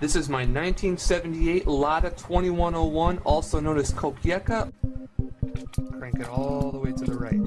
This is my 1978 Lada 2101, also known as Kokieka. Crank it all the way to the right.